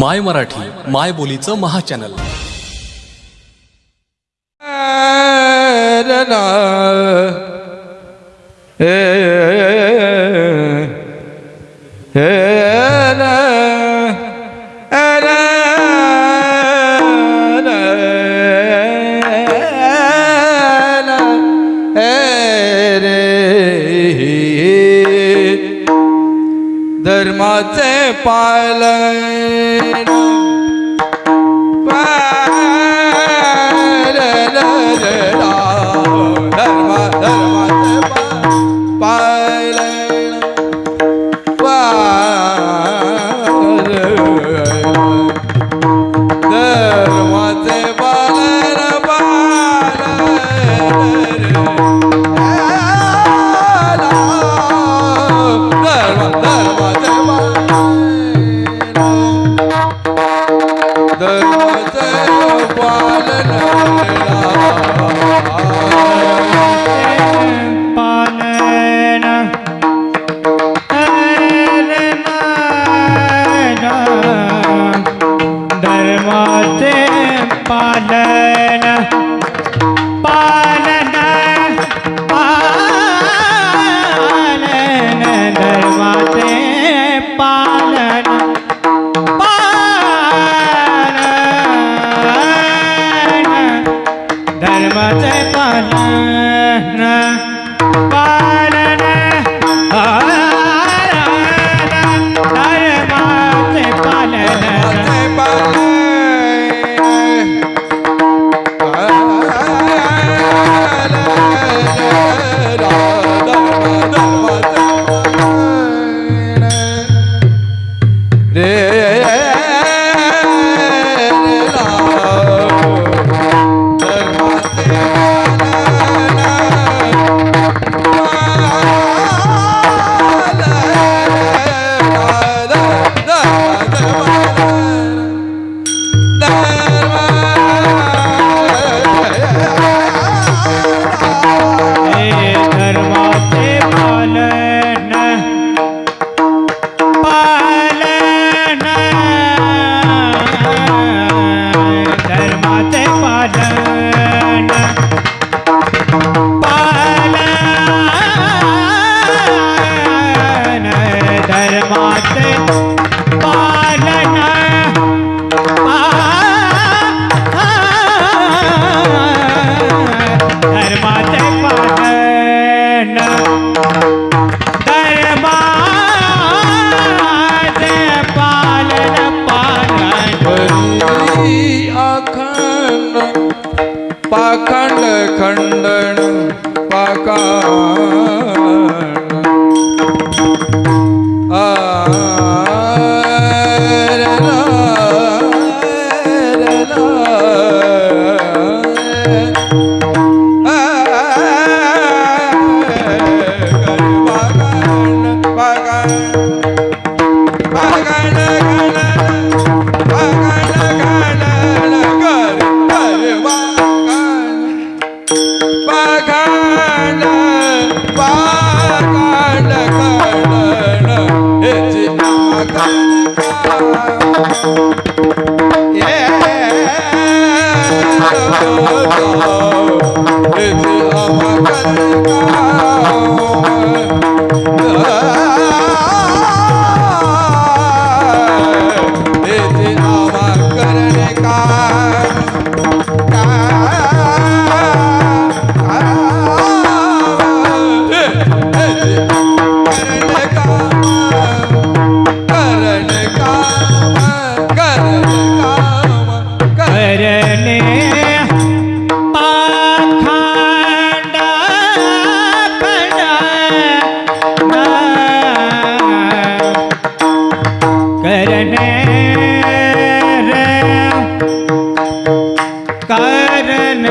माय मराठी माय बोलीचं महा महाचॅनल. धर्माचे पाल no. Baba Kanika. चरण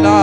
good.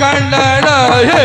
खंडन हे.